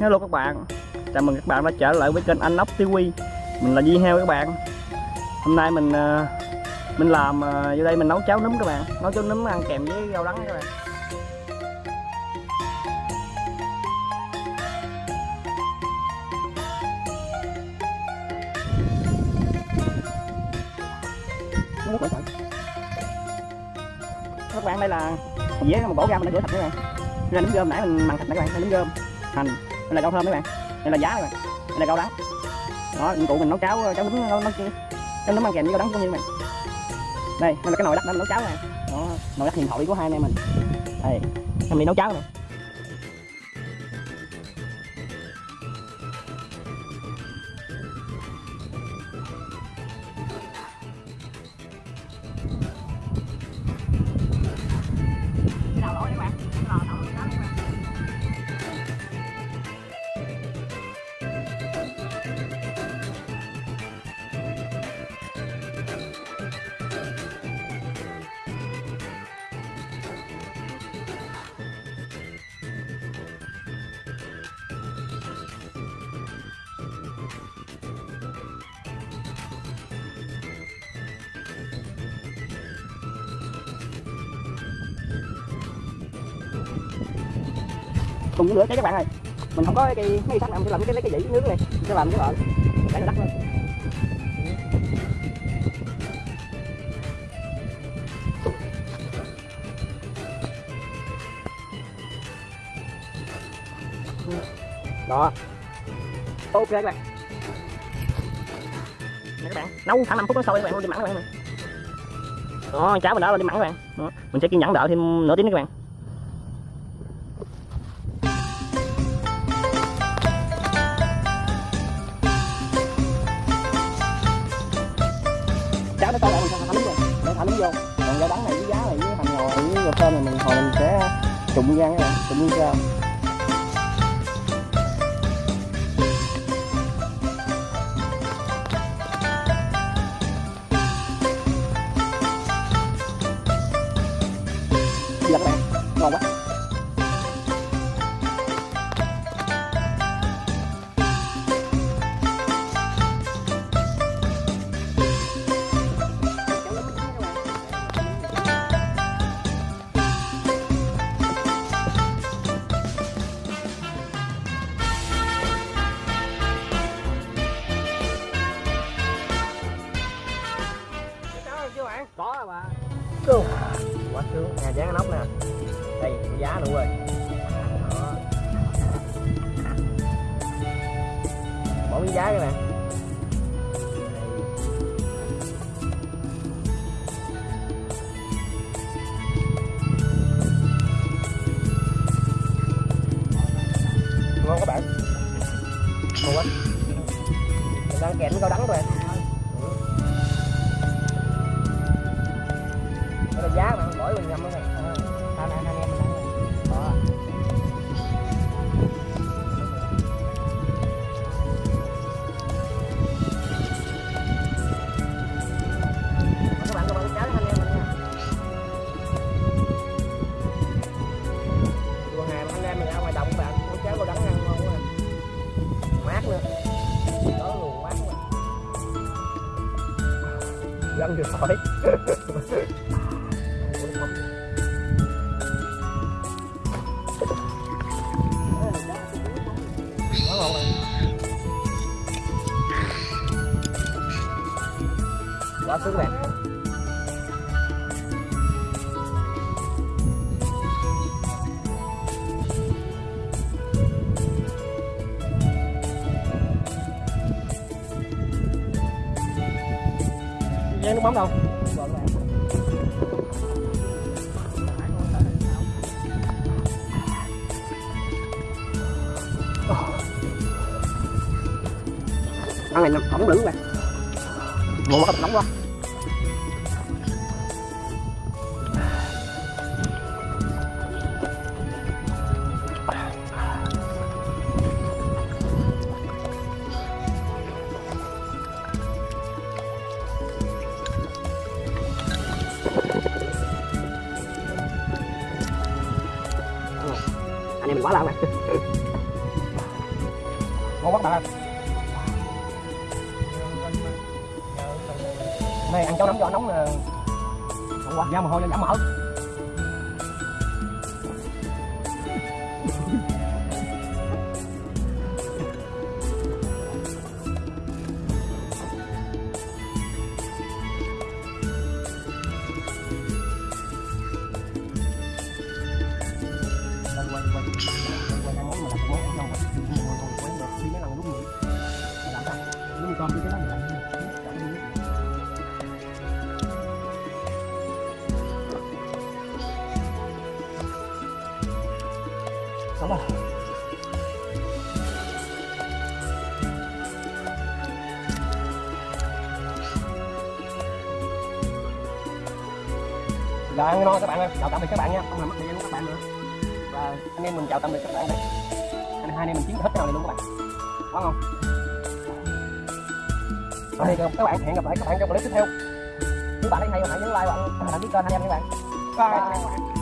Hello các bạn. Chào mừng các bạn đã trở lại với kênh Anh Ốc TV Mình là Di Heo các bạn. Hôm nay mình ờ, mình làm ờ, vô đây mình nấu cháo núm các bạn. Nấu cháo núm ăn kèm với rau đắng các bạn. Các bạn. Đây là một dĩa một bỏ ra mình đã rửa sạch các bạn. Đây là nấm rơm nãy mình mặn thịt các bạn. Đây là nấm rơm hành đây là rau thơm các bạn. Đây là giá các bạn. Đây là rau đắng đó, dụng cụ mình nấu cháo ờ, cháo nấm nấu nấu cháo nấm ăn kèm với rau đắng cũng như vậy. Đây đây là cái nồi đất để mình nấu cháo này. Đó, nồi đất hiện thoại của hai anh em mình. Đây, em đi nấu cháo này cùng với lửa cháy các bạn ơi. Mình không có cái cây mấy sắt nào mình sẽ làm cái lấy cái dĩ nướng này, mình sẽ làm cái loại để nó đắt lên đó. Ok các bạn. Nè các bạn, nấu khoảng 5 phút nó sôi các bạn đi mặn các bạn đó cháo mình đã lên đi mặn các bạn. Đó. mình sẽ kiên nhẫn đợi thêm nửa tiếng nữa các bạn. Trụng gan các bạn trụng ra giờ các bạn ngon quá có rồi mà quá sướng nè dán nóc nè. Đây giá luôn rồi Đó. bỏ miếng giá các bạn ngon các bạn. Ngon quá. Đang kèm với rau đắng rồi bạn có cháo có đắng ăn ngon quá mát nữa đó luồng mát quá dân được khỏi quá ngon quá sướng bạn Giang nước mắm đâu? Ăn này nó ổng lử bạn ngon quá. Nóng quá. Anh em mình quá lâu rồi. Ngon quá bạn này ăn cháo nóng cho nóng là không quá da mồ hôi giảm mỡ sống à Rồi ăn ngon các bạn ơi, chào tạm biệt các bạn nha, không làm mất thời gian các bạn nữa. Và anh em mình chào tạm biệt các bạn đây. Anh hai anh em mình chiến hết cái nào này luôn các bạn. Quá ngon. Rồi thì các bạn. Hẹn gặp lại các bạn trong clip tiếp theo. Nếu bạn thấy hay hãy nhấn like và đăng ký kênh anh em các bạn. Bye.